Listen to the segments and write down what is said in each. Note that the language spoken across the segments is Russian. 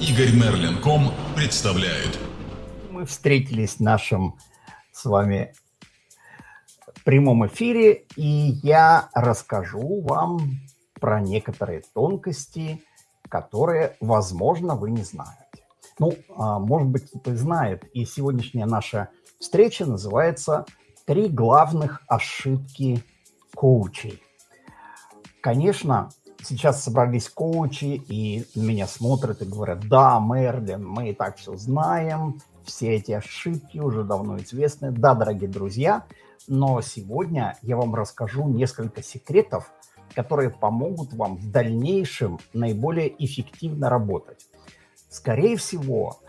Игорь Мерлин.ком представляет. Мы встретились в нашем с вами прямом эфире, и я расскажу вам про некоторые тонкости, которые, возможно, вы не знаете. Ну, а, может быть, кто-то знает, и сегодняшняя наша встреча называется «Три главных ошибки коучей». Конечно, сейчас собрались коучи и меня смотрят и говорят, да, Мерлин, мы и так все знаем, все эти ошибки уже давно известны. Да, дорогие друзья, но сегодня я вам расскажу несколько секретов, которые помогут вам в дальнейшем наиболее эффективно работать. Скорее всего,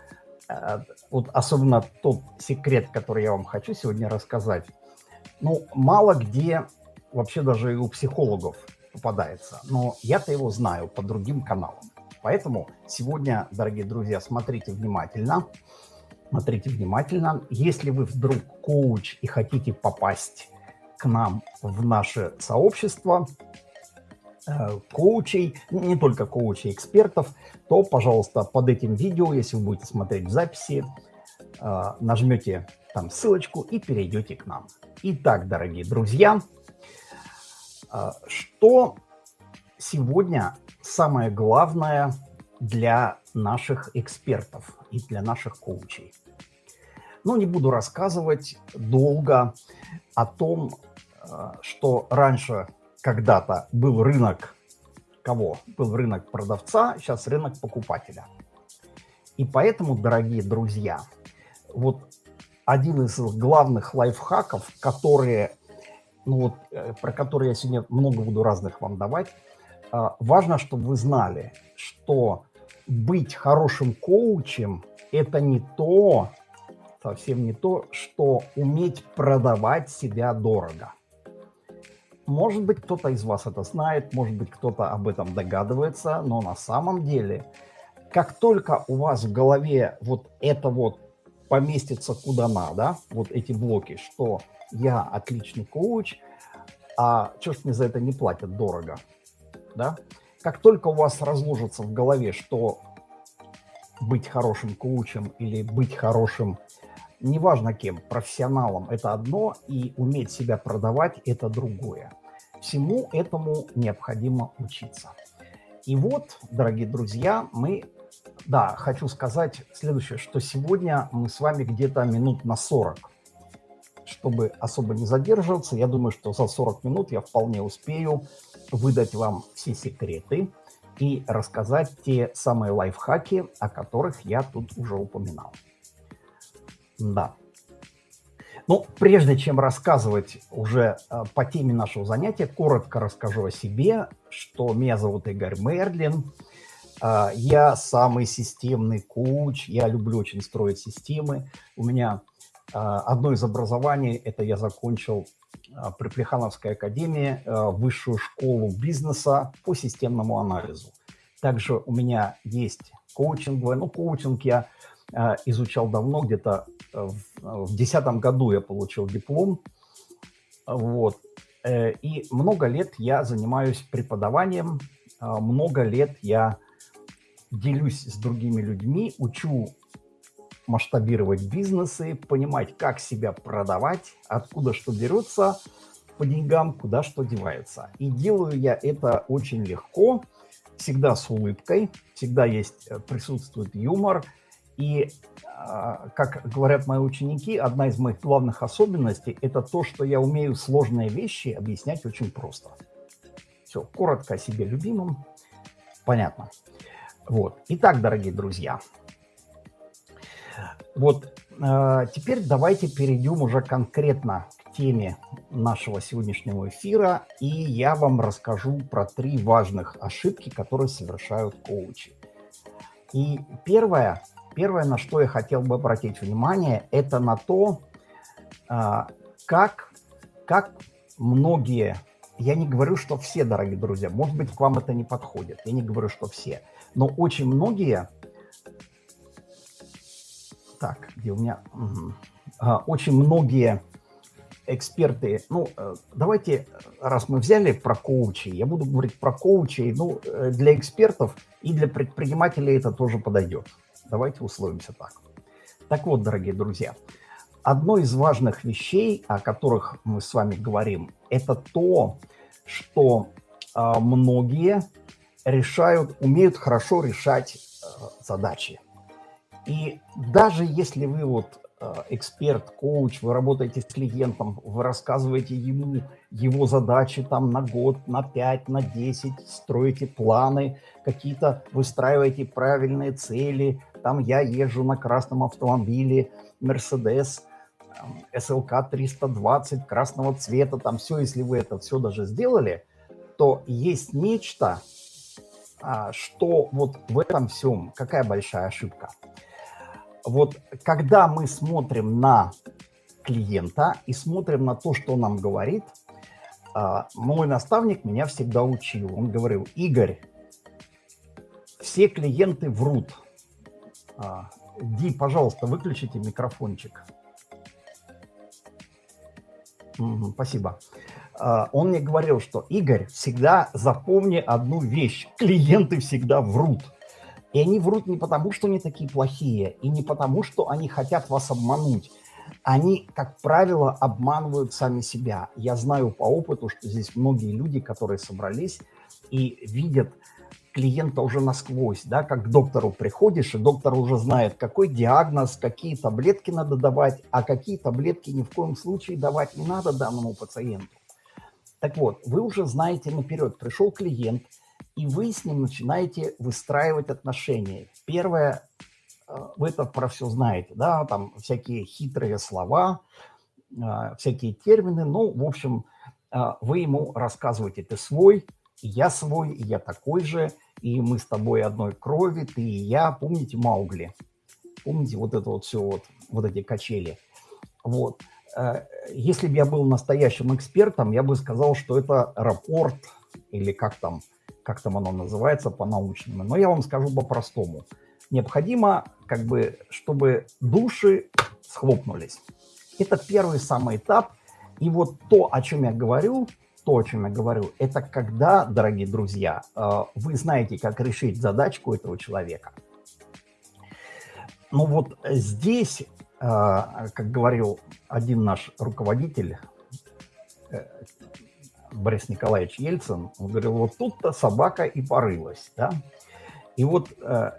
э, вот особенно тот секрет, который я вам хочу сегодня рассказать, ну, мало где, вообще даже и у психологов попадается, но я-то его знаю по другим каналам. Поэтому сегодня, дорогие друзья, смотрите внимательно. Смотрите внимательно. Если вы вдруг коуч и хотите попасть к нам в наше сообщество э, коучей, не только коучей, экспертов, то, пожалуйста, под этим видео, если вы будете смотреть в записи, э, нажмете там ссылочку и перейдете к нам. Итак, дорогие друзья, что сегодня самое главное для наших экспертов и для наших коучей? Ну, не буду рассказывать долго о том, а, что раньше когда-то был рынок кого? Был рынок продавца, сейчас рынок покупателя. И поэтому, дорогие друзья, вот один из главных лайфхаков, которые ну вот, э, про которые я сегодня много буду разных вам давать, а, важно, чтобы вы знали, что быть хорошим коучем – это не то, совсем не то, что уметь продавать себя дорого. Может быть, кто-то из вас это знает, может быть, кто-то об этом догадывается, но на самом деле, как только у вас в голове вот это вот поместится куда надо, вот эти блоки, что я отличный коуч, а что ж мне за это не платят дорого, да? Как только у вас разложится в голове, что быть хорошим коучем или быть хорошим, неважно кем, профессионалом – это одно, и уметь себя продавать – это другое. Всему этому необходимо учиться. И вот, дорогие друзья, мы, да, хочу сказать следующее, что сегодня мы с вами где-то минут на 40 чтобы особо не задерживаться, я думаю, что за 40 минут я вполне успею выдать вам все секреты и рассказать те самые лайфхаки, о которых я тут уже упоминал. Да. Ну, прежде чем рассказывать уже э, по теме нашего занятия, коротко расскажу о себе, что меня зовут Игорь Мерлин, э, я самый системный коуч, я люблю очень строить системы, у меня одно из образований – это я закончил а, при Плехановской академии а, высшую школу бизнеса по системному анализу. Также у меня есть коучинговое, ну, коучинг я изучал давно, где-то в 2010 году я получил диплом, вот, э, и много лет я занимаюсь преподаванием, много лет я делюсь с другими людьми, учу масштабировать бизнесы, понимать, как себя продавать, откуда что берется по деньгам, куда что девается. И делаю я это очень легко, всегда с улыбкой, всегда есть, э, присутствует юмор. И, а, как говорят мои ученики, одна из моих главных особенностей – это то, что я умею сложные вещи объяснять очень просто. Все, коротко о себе любимом, понятно. Вот. Итак, дорогие друзья, вот э, теперь давайте перейдем уже конкретно к теме нашего сегодняшнего эфира, и я вам расскажу про три важных ошибки, которые совершают коучи. И первое, первое, на что я хотел бы обратить внимание, это на то, э, как, как многие, я не говорю, что все, дорогие друзья, может быть, к вам это не подходит, я не говорю, что все, но очень многие так, где у меня... Угу. Очень многие эксперты, ну, э, давайте, раз мы взяли про коучей, я буду говорить про коучей, ну, э, для экспертов И для предпринимателей это тоже подойдет. Давайте условимся так. Так вот, дорогие друзья, одно из важных вещей, о которых мы с вами говорим, это то, что э, многие решают, умеют хорошо решать э, задачи. И даже если вы вот э, эксперт, коуч, вы работаете с клиентом, вы рассказываете ему его задачи там на год, на 5, на 10, строите планы, какие-то выстраиваете правильные цели. Там я езжу на красном автомобиле, Mercedes, SLK 320 красного цвета, там все, если вы это все даже сделали, то есть нечто, а, что вот в этом всем, какая большая ошибка. Вот когда мы смотрим на клиента и смотрим на то, что он нам говорит, а, мой наставник меня всегда учил. Он говорил, Игорь, все клиенты врут. А, Ди, пожалуйста, выключите микрофончик. Спасибо. А, он мне говорил, что Игорь, всегда запомни одну вещь. Клиенты всегда врут. И они врут не потому, что они такие плохие, и не потому, что они хотят вас обмануть. Они, как правило, обманывают сами себя. Я знаю по опыту, что здесь многие люди, которые собрались и видят клиента уже насквозь, да, как к доктору приходишь, и доктор уже знает, какой диагноз, какие таблетки надо давать, а какие таблетки ни в коем случае давать не надо данному пациенту. Так вот, вы уже знаете наперед, пришел клиент, и вы с ним начинаете выстраивать отношения. Первое, э, вы это про все знаете, да, там всякие хитрые слова, э, всякие термины, ну, в общем, э, вы ему рассказываете, ты свой, я свой, я такой же, и мы с тобой одной крови, ты и я. Помните Маугли? Помните вот это вот все, вот, вот эти качели? Вот. Если бы я был настоящим экспертом, я бы сказал, что это рапорт, или как там, как там оно называется по-научному. Но я вам скажу по-простому. Необходимо, как бы, чтобы души схлопнулись. Это первый самый этап. И вот то, о чем я говорю, то, о чем я говорю, это когда, дорогие друзья, э, вы знаете, как решить задачку этого человека. Ну вот здесь, э, как говорил один наш руководитель, э, Борис Николаевич Ельцин, он говорил, вот тут-то собака и порылась. Да? И вот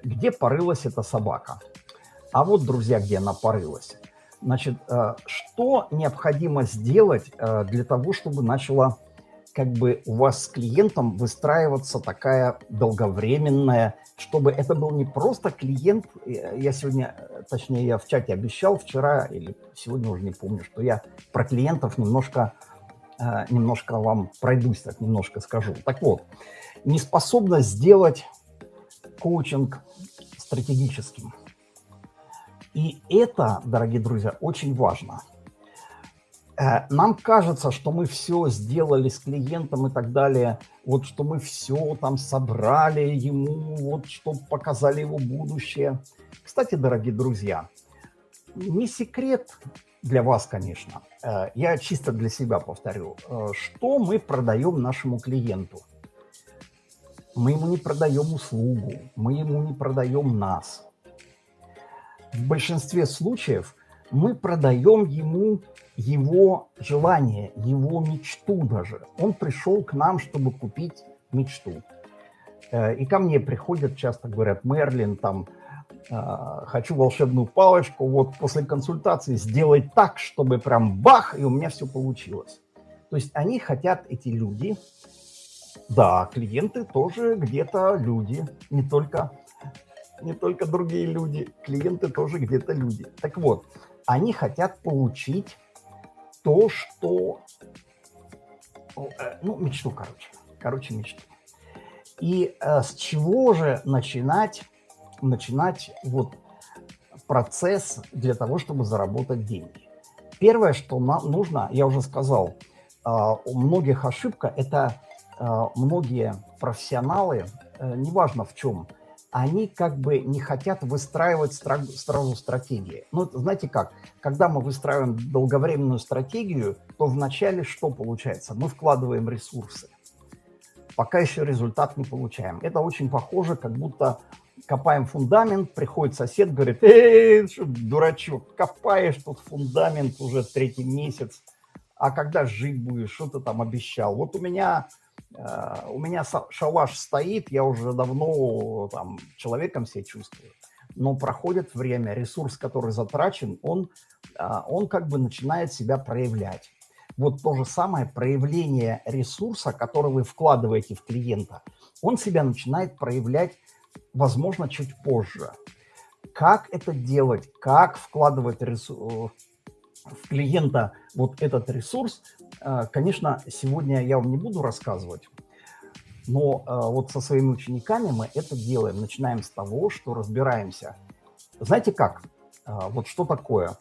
где порылась эта собака? А вот, друзья, где она порылась. Значит, что необходимо сделать для того, чтобы начала как бы у вас с клиентом выстраиваться такая долговременная, чтобы это был не просто клиент, я сегодня, точнее, я в чате обещал вчера или сегодня уже не помню, что я про клиентов немножко, э, немножко вам пройдусь, так немножко скажу. Так вот, неспособность сделать коучинг стратегическим. И это, дорогие друзья, очень важно – Э, нам кажется, что мы все сделали с клиентом и так далее, вот что мы все там собрали ему, вот что показали его будущее. Кстати, дорогие друзья, не секрет для вас, конечно, э, я чисто для себя повторю, э, что мы продаем нашему клиенту. Мы ему не продаем услугу, мы ему не продаем нас. В большинстве случаев мы продаем ему его желание, его мечту даже. Он пришел к нам, чтобы купить мечту. Э, и ко мне приходят, часто говорят, Мерлин, там, э, хочу волшебную палочку, вот после консультации сделать так, чтобы прям бах, и у меня все получилось. То есть они хотят, эти люди, да, клиенты тоже где-то люди, не только, не только другие люди, клиенты тоже где-то люди. Так вот, они хотят получить то, что... Э, ну, мечту, короче. Короче, мечту. И э, с чего же начинать, начинать вот процесс для того, чтобы заработать деньги? Первое, что нам нужно, я уже сказал, э, у многих ошибка – это э, многие профессионалы, э, неважно в чем – они как бы не хотят выстраивать сразу стратегии. Ну, знаете как, когда мы выстраиваем долговременную стратегию, то вначале что получается? Мы вкладываем ресурсы. пока еще результат не получаем. Это очень похоже, как будто копаем фундамент, приходит сосед, говорит, эй, что, дурачок, копаешь тут фундамент уже третий месяц, а когда жить будешь, что ты там обещал? Вот у меня, э, у меня шалаш стоит, я уже давно там человеком себя чувствую, но проходит время, ресурс, который затрачен, он, э, он как бы начинает себя проявлять. Вот то же самое проявление ресурса, который вы вкладываете в клиента, он себя начинает проявлять возможно, чуть позже. Как это делать, как вкладывать ресурс, в клиента вот этот ресурс, э, конечно, сегодня я вам не буду рассказывать, но э, вот со своими учениками мы это делаем. Начинаем с того, что разбираемся. Знаете как? Э, вот что такое?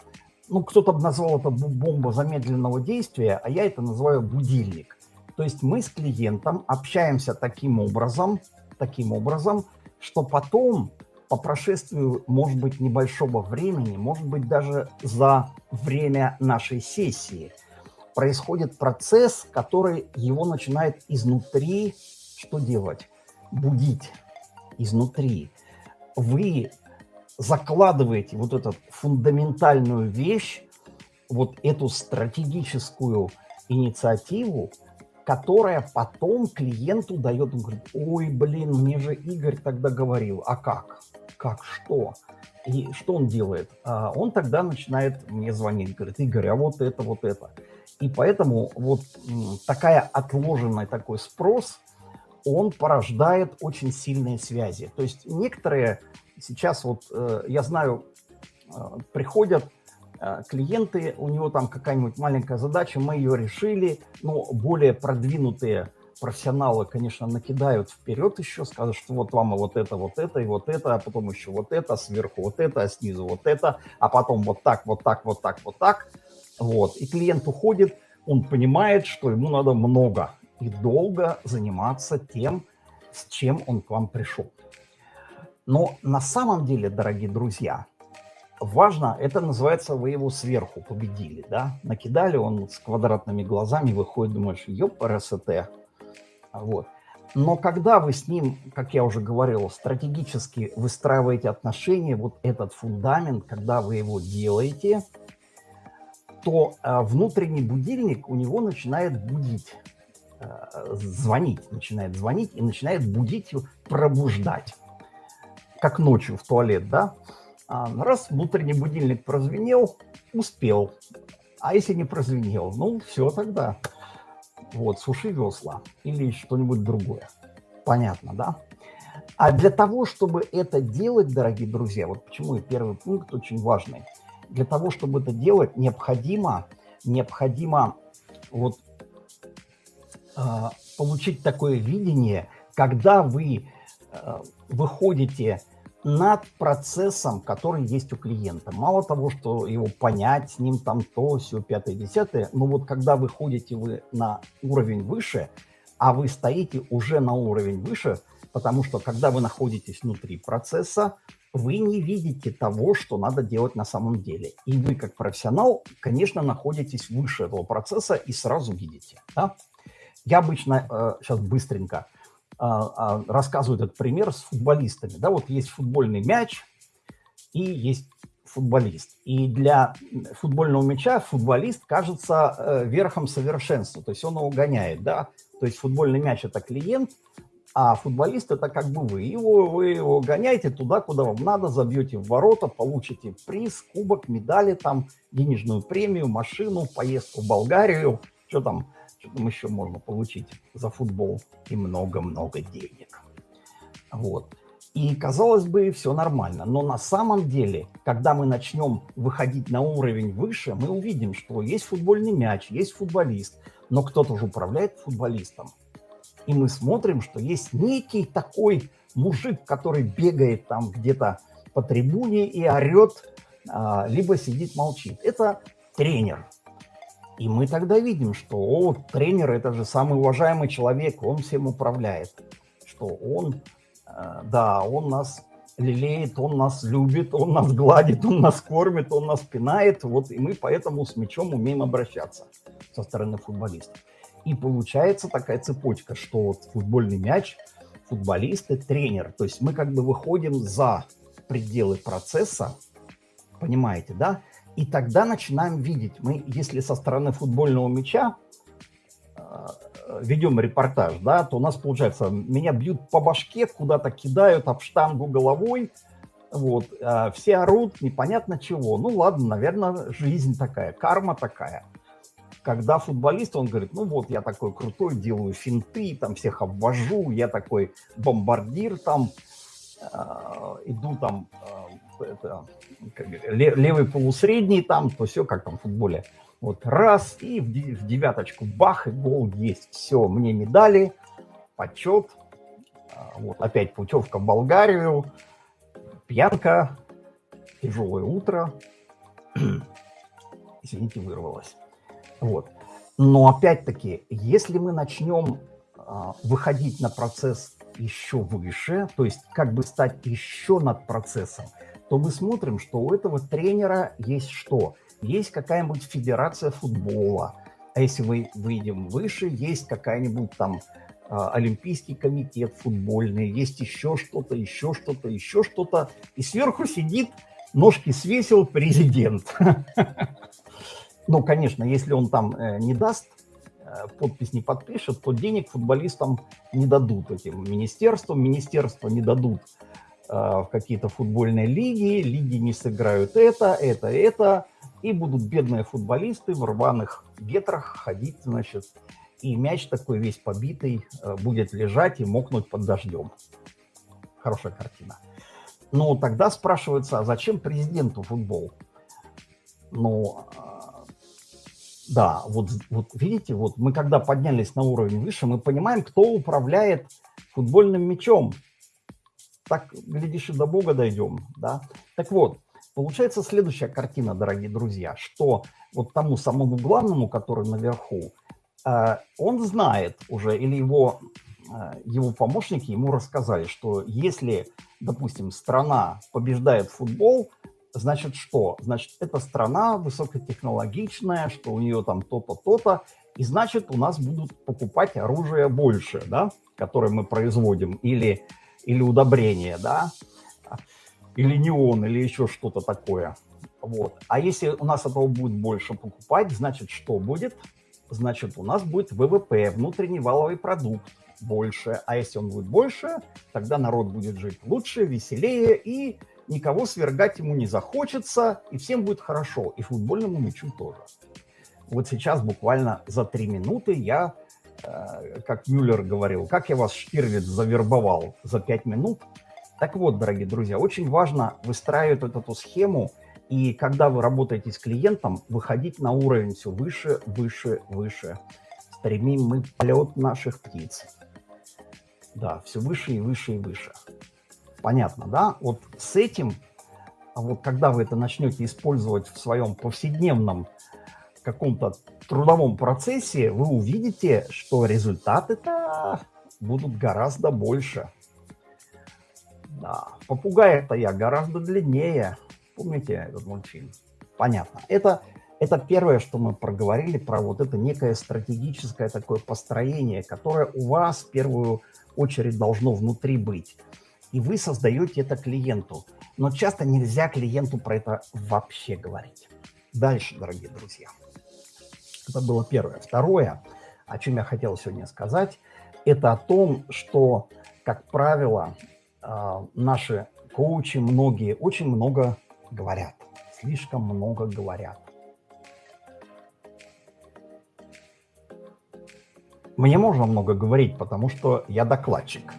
Ну, кто-то назвал это бомба замедленного действия, а я это называю будильник. То есть мы с клиентом общаемся таким образом, таким образом, что потом, по прошествию, может быть, небольшого времени, может быть, даже за время нашей сессии, происходит процесс, который его начинает изнутри что делать? Будить изнутри. Вы закладываете вот эту фундаментальную вещь, вот эту стратегическую инициативу которая потом клиенту дает, он говорит, ой, блин, мне же Игорь тогда говорил, а как? Как, что? И что он делает? А он тогда начинает мне звонить, говорит, Игорь, а вот это, вот это. И поэтому вот такая отложенный такой спрос, он порождает очень сильные связи. То есть некоторые сейчас вот, э, я знаю, э, приходят клиенты, у него там какая-нибудь маленькая задача, мы ее решили, но более продвинутые профессионалы, конечно, накидают вперед еще, скажут, что вот вам и вот это, вот это, и вот это, а потом еще вот это, сверху вот это, а снизу вот это, а потом вот так, вот так, вот так, вот так. Вот. И клиент уходит, он понимает, что ему надо много и долго заниматься тем, с чем он к вам пришел. Но на самом деле, дорогие друзья, важно, это называется, вы его сверху победили, да, накидали, он с квадратными глазами выходит, думаешь, ёп, РСТ, вот. Но когда вы с ним, как я уже говорил, стратегически выстраиваете отношения, вот этот фундамент, когда вы его делаете, то э, внутренний будильник у него начинает будить, э, звонить, начинает звонить и начинает будить, пробуждать, как ночью в туалет, да, а, раз внутренний будильник прозвенел, успел. А если не прозвенел, ну все тогда. Вот, суши весла или что-нибудь другое. Понятно, да? А для того, чтобы это делать, дорогие друзья, вот почему и первый пункт очень важный. Для того, чтобы это делать, необходимо, необходимо вот э, получить такое видение, когда вы э, выходите над процессом, который есть у клиента. Мало того, что его понять, с ним там то, все, пятое, десятое, но вот когда вы ходите вы на уровень выше, а вы стоите уже на уровень выше, потому что когда вы находитесь внутри процесса, вы не видите того, что надо делать на самом деле. И вы, как профессионал, конечно, находитесь выше этого процесса и сразу видите. Да? Я обычно, э, сейчас быстренько, рассказывают этот пример с футболистами. Да, вот есть футбольный мяч и есть футболист. И для футбольного мяча футболист кажется э, верхом совершенства, то есть он его гоняет, да. То есть футбольный мяч – это клиент, а футболист – это как бы вы. Его, вы его гоняете туда, куда вам надо, забьете в ворота, получите приз, кубок, медали, там, денежную премию, машину, поездку в Болгарию, что там, что там еще можно получить за футбол и много-много денег. Вот. И, казалось бы, все нормально. Но на самом деле, когда мы начнем выходить на уровень выше, мы увидим, что есть футбольный мяч, есть футболист, но кто-то же управляет футболистом. И мы смотрим, что есть некий такой мужик, который бегает там где-то по трибуне и орет, а, либо сидит, молчит. Это тренер. И мы тогда видим, что о, тренер – это же самый уважаемый человек, он всем управляет, что он, э, да, он нас лелеет, он нас любит, он нас гладит, он нас кормит, он нас пинает, вот, и мы поэтому с мячом умеем обращаться со стороны футболистов. И получается такая цепочка, что вот футбольный мяч, футболисты, тренер. То есть мы как бы выходим за пределы процесса, понимаете, да? И тогда начинаем видеть. Мы, если со стороны футбольного мяча э, ведем репортаж, да, то у нас получается, меня бьют по башке, куда-то кидают об штангу головой, вот, а все орут, непонятно чего. Ну ладно, наверное, жизнь такая, карма такая. Когда футболист, он говорит, ну вот, я такой крутой, делаю финты, там всех обвожу, я такой бомбардир, там, э, иду там, э, это, левый полусредний там, то все как там в футболе. Вот раз, и в девяточку бах, и гол есть. Все, мне медали, почет. А, вот опять путевка в Болгарию, пьянка, тяжелое утро. Извините, вырвалось. Вот. Но опять-таки, если мы начнем а, выходить на процесс еще выше, то есть как бы стать еще над процессом, то мы смотрим, что у этого тренера есть что? Есть какая-нибудь федерация футбола, а если мы выйдем выше, есть какая-нибудь там а, Олимпийский комитет футбольный, есть еще что-то, еще что-то, еще что-то. И сверху сидит, ножки свесил президент. Ну, конечно, если он там э, не даст, подпись не подпишет, то денег футболистам не дадут этим министерствам. Министерства не дадут э, в какие-то футбольные лиги, лиги не сыграют это, это, это, и будут бедные футболисты в рваных ветрах ходить, значит, и мяч такой весь побитый будет лежать и мокнуть под дождем. Хорошая картина. Но тогда спрашивается, а зачем президенту футбол? Ну, да, вот, вот видите, вот мы когда поднялись на уровень выше, мы понимаем, кто управляет футбольным мячом. Так, глядишь, и до Бога дойдем, да. Так вот, получается следующая картина, дорогие друзья, что вот тому самому главному, который наверху, э, он знает уже, или его, э, его помощники ему рассказали, что если, допустим, страна побеждает футбол, значит что? Значит, эта страна высокотехнологичная, что у нее там то-то, то-то, и значит, у нас будут покупать оружие больше, да, которое мы производим, или, или удобрения, да, или неон, или еще что-то такое. Вот. А если у нас этого будет больше покупать, значит, что будет? Значит, у нас будет ВВП, внутренний валовый продукт больше. А если он будет больше, тогда народ будет жить лучше, веселее и никого свергать ему не захочется, и всем будет хорошо, и футбольному мячу тоже. Вот сейчас буквально за три минуты я, э, как Мюллер говорил, как я вас, Штирлиц, завербовал за пять минут. Так вот, дорогие друзья, очень важно выстраивать вот эту схему, и когда вы работаете с клиентом, выходить на уровень все выше, выше, выше. Стремим мы полет наших птиц. Да, все выше и выше и выше. Понятно, да? Вот с этим, вот когда вы это начнете использовать в своем повседневном каком-то трудовом процессе, вы увидите, что результаты-то будут гораздо больше. Да, попугай-то я гораздо длиннее. Помните этот мультфильм? Понятно. Это, это первое, что мы проговорили про вот это некое стратегическое такое построение, которое у вас в первую очередь должно внутри быть и вы создаете это клиенту. Но часто нельзя клиенту про это вообще говорить. Дальше, дорогие друзья. Это было первое. Второе, о чем я хотел сегодня сказать, это о том, что, как правило, а, наши коучи, многие, очень много говорят. Слишком много говорят. Мне можно много говорить, потому что я докладчик.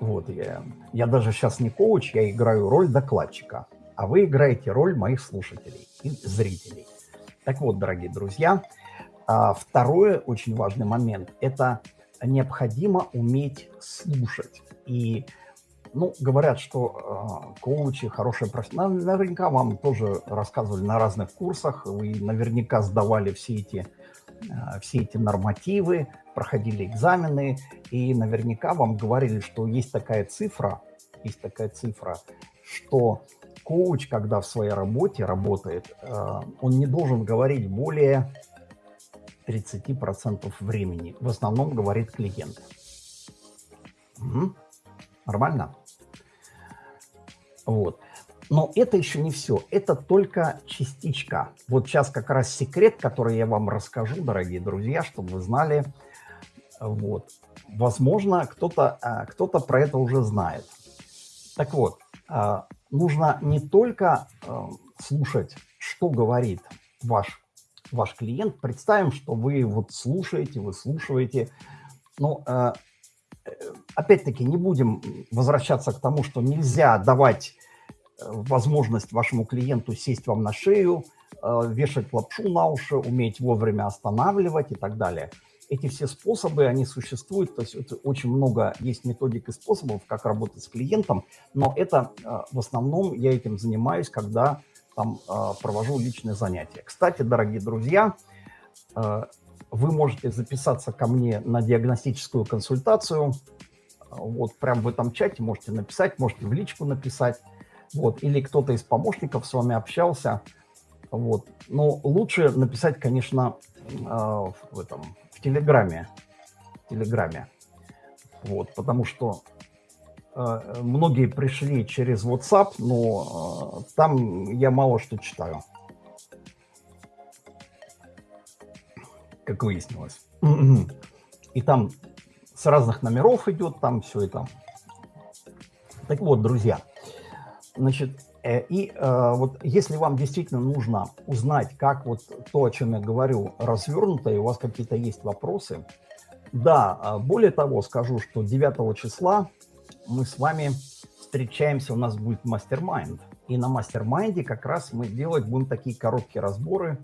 Вот, я, я даже сейчас не коуч, я играю роль докладчика, а вы играете роль моих слушателей и зрителей. Так вот, дорогие друзья, а, второй очень важный момент – это необходимо уметь слушать. И, ну, говорят, что э, коучи хорошие профессионалы. Наверняка вам тоже рассказывали на разных курсах, вы наверняка сдавали все эти все эти нормативы, проходили экзамены, и наверняка вам говорили, что есть такая цифра, есть такая цифра, что коуч, когда в своей работе работает, э, он не должен говорить более 30% времени. В основном говорит клиент. Угу. Нормально? Вот. Но это еще не все. Это только частичка. Вот сейчас как раз секрет, который я вам расскажу, дорогие друзья, чтобы вы знали. Вот. Возможно, кто-то а, кто, -то, про это уже знает. Так вот, а, нужно не только а, слушать, что говорит ваш, ваш клиент. Представим, что вы вот слушаете, вы слушаете. Но опять-таки не будем возвращаться к тому, что нельзя давать возможность вашему клиенту сесть вам на шею, э, вешать лапшу на уши, уметь вовремя останавливать и так далее. Эти все способы, они существуют, то есть это очень много есть методик и способов, как работать с клиентом, но это э, в основном я этим занимаюсь, когда там э, провожу личные занятия. Кстати, дорогие друзья, вы можете записаться ко мне на диагностическую консультацию, вот прямо в этом чате можете написать, можете в личку написать вот, или кто-то из помощников с вами общался, вот. Но лучше написать, конечно, а, в этом, в Телеграме, в Телеграме, вот, потому что а, многие пришли через WhatsApp, но а, там я мало что читаю, как выяснилось. И там с разных номеров идет, там все это. Так вот, друзья, Значит, э, и э, вот если вам действительно нужно узнать, как вот то, о чем я говорю, развернуто, и у вас какие-то есть вопросы, да, а более того, скажу, что 9 числа мы с вами встречаемся, у нас будет mastermind. И на mastermind е как раз мы делать будем такие короткие разборы.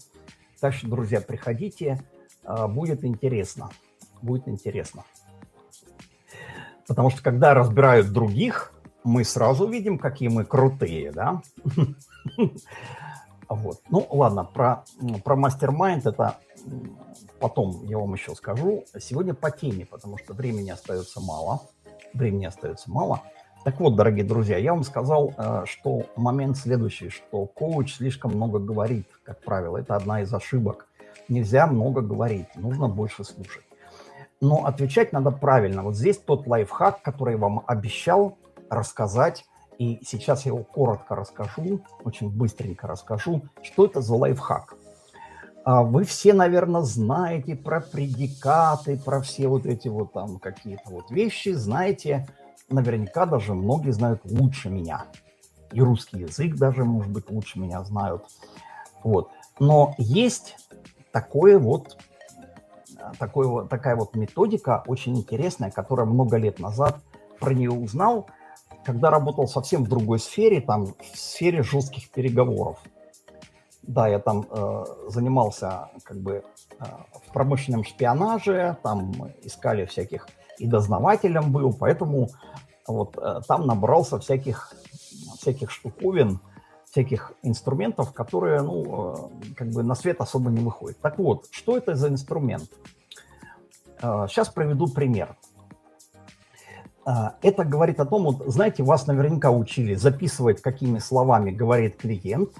Так что, друзья, приходите, э, будет интересно. Будет интересно. Потому что когда разбирают других, мы сразу видим, какие мы крутые, да? Вот. Ну, ладно, про, про мастер-майнд это потом я вам еще скажу. Сегодня по теме, потому что времени остается мало. Времени остается мало. Так вот, дорогие друзья, я вам сказал, э, что момент следующий, что коуч слишком много говорит, как правило. Это одна из ошибок. Нельзя много говорить, нужно больше слушать. Но отвечать надо правильно. Вот здесь тот лайфхак, который я вам обещал, рассказать. И сейчас я его коротко расскажу, очень быстренько расскажу, что это за лайфхак. А вы все, наверное, знаете про предикаты, про все вот эти вот там какие-то вот вещи, знаете, наверняка даже многие знают лучше меня. И русский язык даже, может быть, лучше меня знают. Вот. Но есть такое вот, такое вот, такая вот методика очень интересная, которая много лет назад про нее узнал, когда работал совсем в другой сфере, там в сфере жестких переговоров. Да, я там э, занимался как бы э, в промышленном шпионаже, там искали всяких, и дознавателем был, поэтому вот э, там набрался всяких, всяких штуковин, всяких инструментов, которые, ну, э, как бы на свет особо не выходят. Так вот, что это за инструмент? Э, сейчас приведу пример. А, это говорит о том, вот, знаете, вас наверняка учили записывать, какими словами говорит клиент,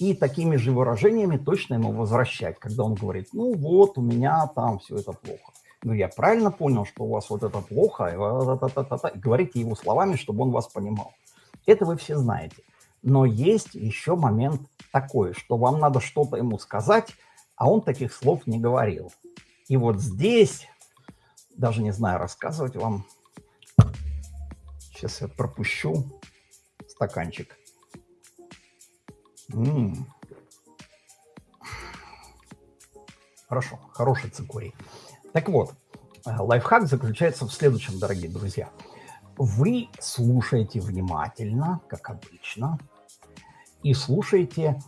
и такими же выражениями точно ему возвращать, когда он говорит, ну вот, у меня там все это плохо. Ну, я правильно понял, что у вас вот это плохо, и говорите его словами, чтобы он вас понимал. Это вы все знаете. Но есть еще момент такой, что вам надо что-то ему сказать, а он таких слов не говорил. И вот здесь, даже не знаю, рассказывать вам Сейчас я пропущу стаканчик. М -м -м. Хорошо, хороший цикорий. Так вот, э, лайфхак заключается в следующем, дорогие друзья. Вы слушаете внимательно, как обычно, и слушаете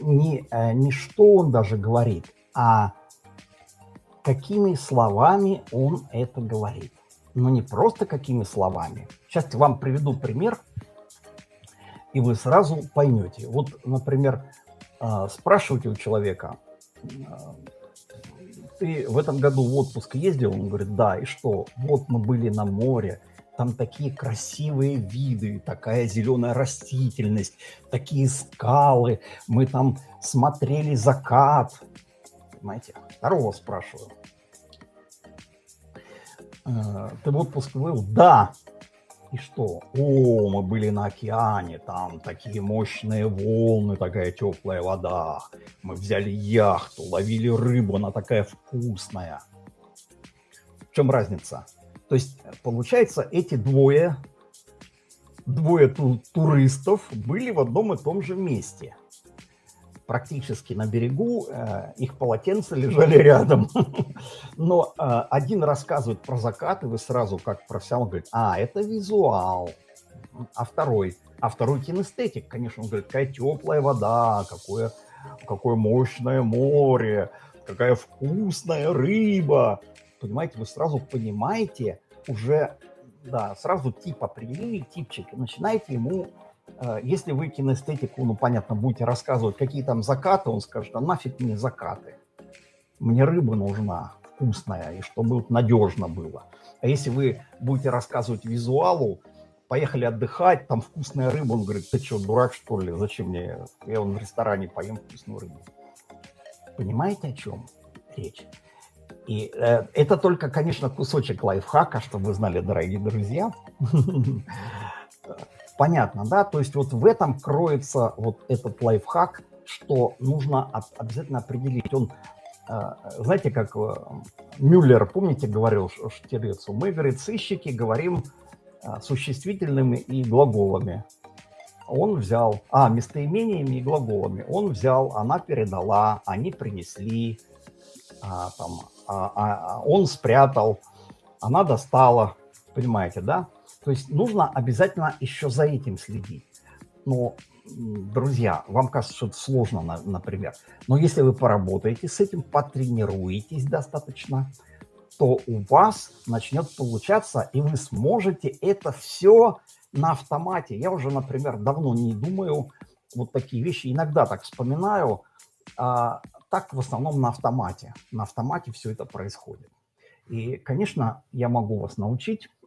не, э, не что он даже говорит, а какими словами он это говорит но не просто какими словами. Сейчас я вам приведу пример, и вы сразу поймете. Вот, например, а, спрашиваете у человека, а, ты в этом году в отпуск ездил? Он говорит, да, и что? Вот мы были на море, там такие красивые виды, такая зеленая растительность, такие скалы, мы там смотрели закат. Понимаете? Второго спрашиваю. Э, ты в отпуск был? Да. И что? О, мы были на океане, там такие мощные волны, такая теплая вода. Мы взяли яхту, ловили рыбу, она такая вкусная. В чем разница? То есть, получается, эти двое, двое ту туристов были в одном и том же месте – практически на берегу, э, их полотенца лежали рядом. Но э, один рассказывает про закат, и вы сразу, как профессионал, говорит, а, это визуал. А второй, а второй кинестетик, конечно, он говорит, какая теплая вода, какое, какое мощное море, какая вкусная рыба. Понимаете, вы сразу понимаете уже, да, сразу тип определили, типчик, и начинаете ему если вы кинестетику, ну, понятно, будете рассказывать, какие там закаты, он скажет, а нафиг мне закаты? Мне рыба нужна вкусная, и чтобы вот надежно было. А если вы будете рассказывать визуалу, поехали отдыхать, там вкусная рыба, он говорит, ты что, дурак что ли, зачем мне, я вон в ресторане поем вкусную рыбу. Понимаете, о чем речь? И э, это только, конечно, кусочек лайфхака, чтобы вы знали, дорогие друзья. Понятно, да? То есть вот в этом кроется вот этот лайфхак, что нужно обязательно определить. Он, э, знаете, как э, Мюллер, помните, говорил Штирлицу, мы, говорит, сыщики говорим э, существительными и глаголами. Он взял, а, местоимениями и глаголами. Он взял, она передала, они принесли, а, там, а, а, он спрятал, она достала, понимаете, да? То есть нужно обязательно еще за этим следить. Но, друзья, вам кажется, что это сложно, например. Но если вы поработаете с этим, потренируетесь достаточно, то у вас начнет получаться, и вы сможете это все на автомате. Я уже, например, давно не думаю вот такие вещи. Иногда так вспоминаю, а так в основном на автомате. На автомате все это происходит. И, конечно, я могу вас научить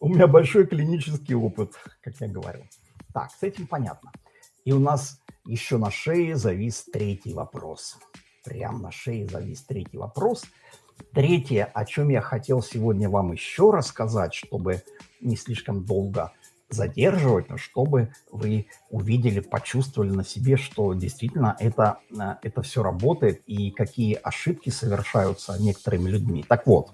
У меня большой клинический опыт, как я говорил. Так, с этим понятно. И у нас еще на шее завис третий вопрос. Прям на шее завис третий вопрос. Третье, о чем я хотел сегодня вам еще рассказать, чтобы не слишком долго задерживать, но чтобы вы увидели, почувствовали на себе, что действительно это, э, это все работает и какие ошибки совершаются некоторыми людьми. Так вот,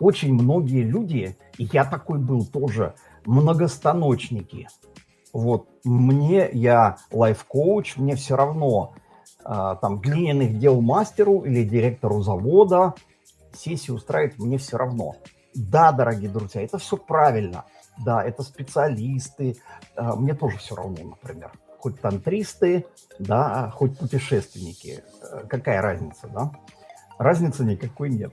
очень многие люди, и я такой был тоже, многостаночники. Вот мне, я лайф-коуч, мне все равно, а, там, глиняных дел мастеру или директору завода сессию устраивать мне все равно. Да, дорогие друзья, это все правильно. Да, это специалисты. А, мне тоже все равно, например. Хоть тантристы, да, хоть путешественники. Э, какая разница, да? Разницы никакой нет.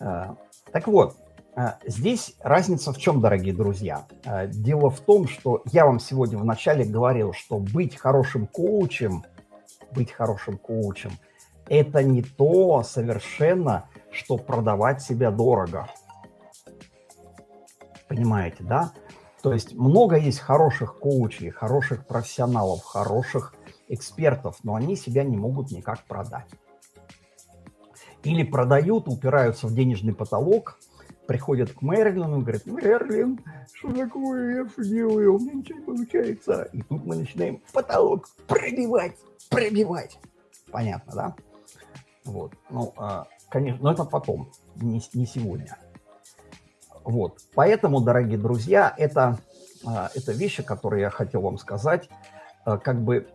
Э, так вот, э, здесь разница в чем, дорогие друзья? Э, дело в том, что я вам сегодня вначале говорил, что быть хорошим коучем, быть хорошим коучем, это не то совершенно, что продавать себя дорого. Понимаете, да? То есть много есть хороших коучей, хороших профессионалов, хороших экспертов, но они себя не могут никак продать. Или продают, упираются в денежный потолок, приходят к Мерлину и говорят, Мерлин, что такое, я все делаю, у меня ничего не получается. И тут мы начинаем потолок пробивать, пробивать. Понятно, да? Вот, ну, а, конечно, но это потом, не, не сегодня. Вот, поэтому, дорогие друзья, это, а, это вещи, которые я хотел вам сказать, а, как бы,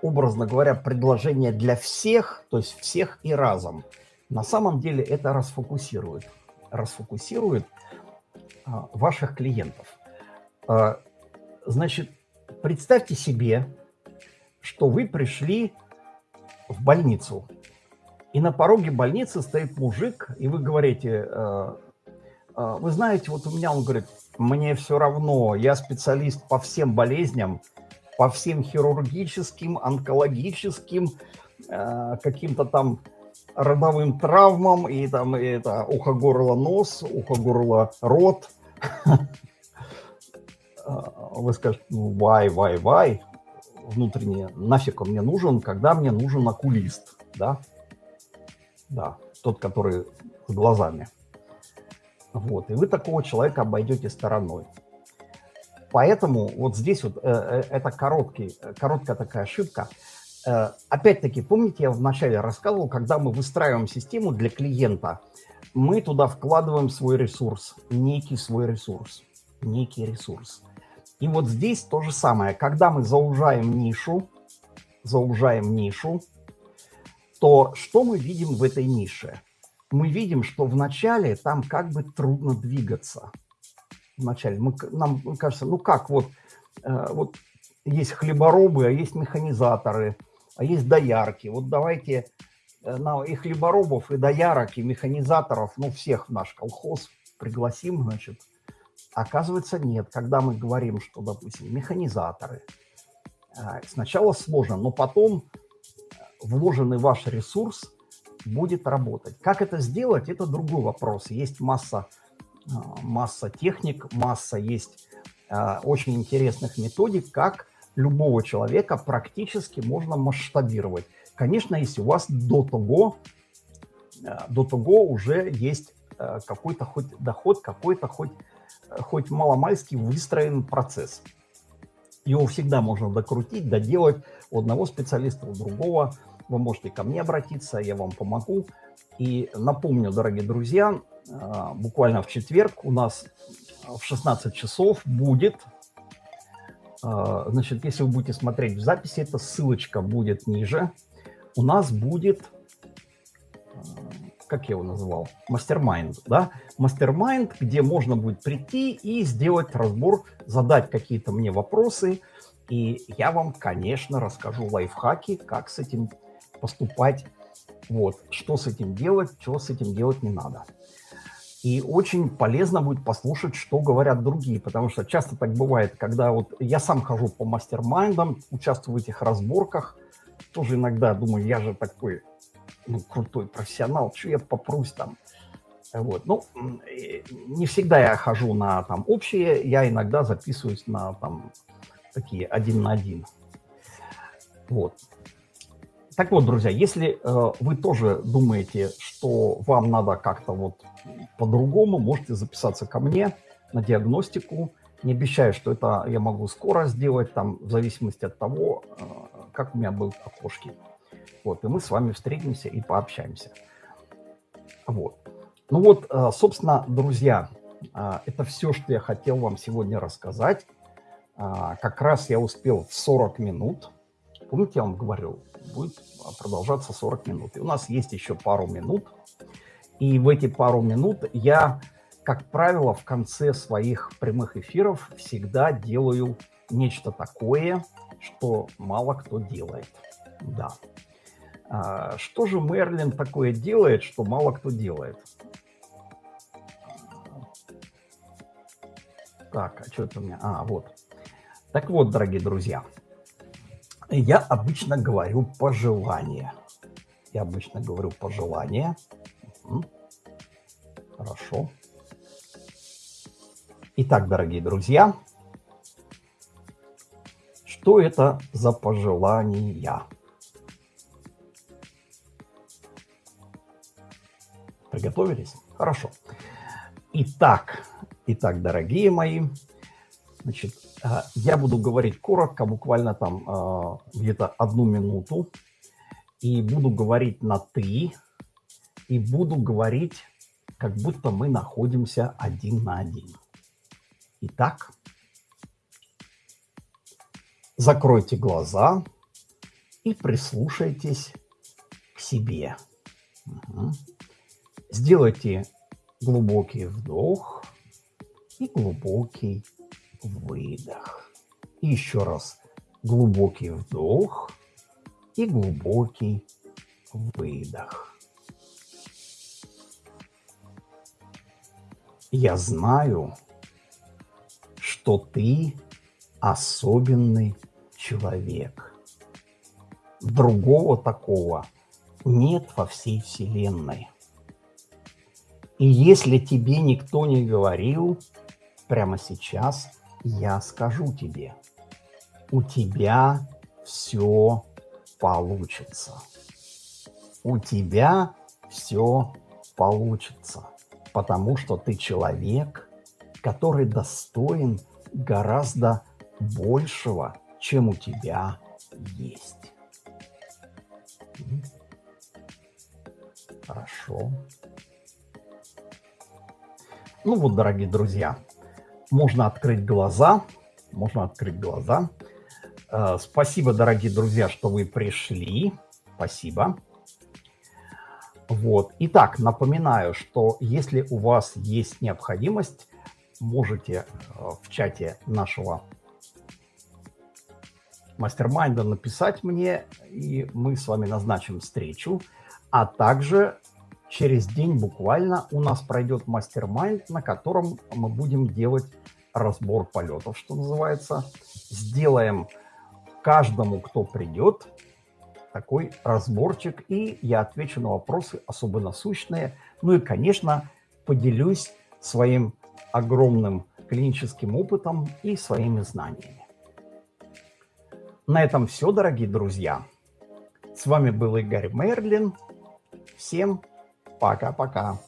образно говоря, предложение для всех, то есть всех и разом – на самом деле это расфокусирует, расфокусирует а, ваших клиентов. А, значит, представьте себе, что вы пришли в больницу, и на пороге больницы стоит мужик, и вы говорите, а, а, вы знаете, вот у меня, он говорит, мне все равно, я специалист по всем болезням, по всем хирургическим, онкологическим, а, каким-то там родовым травмам, и там и это ухо, горло, нос, ухо, горло, рот. Вы скажете, ну, why, why, why? внутренне, нафиг он мне нужен, когда мне нужен окулист, да? Да, тот, который с глазами. Вот, и вы такого человека обойдете стороной. Поэтому вот здесь вот э, э, это короткий, короткая такая ошибка. Э, Опять-таки, помните, я вначале рассказывал, когда мы выстраиваем систему для клиента, мы туда вкладываем свой ресурс, некий свой ресурс, некий ресурс. И вот здесь то же самое. Когда мы заужаем нишу, заужаем нишу, то что мы видим в этой нише? Мы видим, что вначале там как бы трудно двигаться. Вначале мы, нам кажется, ну как, вот, э, вот есть хлеборобы, а есть механизаторы, а есть доярки. Вот давайте э, на и хлеборобов, и доярок, и механизаторов, ну всех в наш колхоз пригласим, значит, Оказывается, нет. Когда мы говорим, что, допустим, механизаторы, а, сначала сложно, но потом вложенный ваш ресурс будет работать. Как это сделать, это другой вопрос. Есть масса, масса техник, масса есть очень интересных методик, как любого человека практически можно масштабировать. Конечно, если у вас до того, до того уже есть какой-то хоть доход, какой-то хоть хоть маломальски выстроен процесс. Его всегда можно докрутить, доделать у одного специалиста, у другого. Вы можете ко мне обратиться, я вам помогу. И напомню, дорогие друзья, буквально в четверг у нас в 16 часов будет, значит, если вы будете смотреть в записи, эта ссылочка будет ниже, у нас будет как я его назвал, мастер-майнд, да, мастер-майнд, где можно будет прийти и сделать разбор, задать какие-то мне вопросы, и я вам, конечно, расскажу лайфхаки, как с этим поступать, вот, что с этим делать, чего с этим делать не надо. И очень полезно будет послушать, что говорят другие, потому что часто так бывает, когда вот я сам хожу по мастер-майндам, участвую в этих разборках, тоже иногда думаю, я же такой ну, крутой профессионал, что я попрусь там. Вот. Ну, не всегда я хожу на там общие, я иногда записываюсь на там такие один на один. Вот. Так вот, друзья, если э, вы тоже думаете, что вам надо как-то вот по-другому, можете записаться ко мне на диагностику. Не обещаю, что это я могу скоро сделать, там, в зависимости от того, э, как у меня будут окошки. Вот, и мы с вами встретимся и пообщаемся. Вот. Ну вот, э, собственно, друзья, э, это все, что я хотел вам сегодня рассказать. Э, как раз я успел в 40 минут. Помните, я вам говорил, будет продолжаться 40 минут. И у нас есть еще пару минут. И в эти пару минут я, как правило, в конце своих прямых эфиров всегда делаю нечто такое, что мало кто делает. Да. А, что же Мерлин такое делает, что мало кто делает? Так, а что это у меня? А, вот. Так вот, дорогие друзья, я обычно говорю пожелания. Я обычно говорю пожелания. Хорошо. Итак, дорогие друзья, что это за пожелания? Приготовились? Хорошо. Итак, итак, дорогие мои, значит, я буду говорить коротко, буквально там а, где-то одну минуту, и буду говорить на «ты», и буду говорить, как будто мы находимся один на один. Итак, закройте глаза и прислушайтесь к себе. Угу. Сделайте глубокий вдох и глубокий выдох. И еще раз глубокий вдох и глубокий выдох. Я знаю, что ты особенный человек. Другого такого нет во всей Вселенной. И если тебе никто не говорил, прямо сейчас я скажу тебе, у тебя все получится. У тебя все получится, потому что ты человек, который достоин гораздо большего, чем у тебя есть. Хорошо. Ну вот, дорогие друзья, можно открыть глаза, можно открыть глаза. Э, спасибо, дорогие друзья, что вы пришли. Спасибо. Вот. Итак, напоминаю, что если у вас есть необходимость, можете э, в чате нашего мастер-майнда написать мне, и мы с вами назначим встречу. А также через день буквально у нас пройдет мастер-майнд, на котором мы будем делать разбор полетов, что называется. Сделаем каждому, кто придет, такой разборчик, и я отвечу на вопросы особо насущные. Ну и, конечно, поделюсь своим огромным клиническим опытом и своими знаниями. На этом все, дорогие друзья. С вами был Игорь Мерлин. Всем пока-пока.